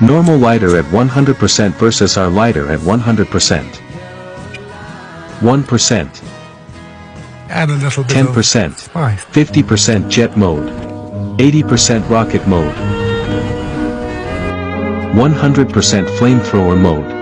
Normal lighter at 100% versus our lighter at 100%. 1%, Add a little bit 10%, 50% jet mode, 80% rocket mode, 100% flamethrower mode,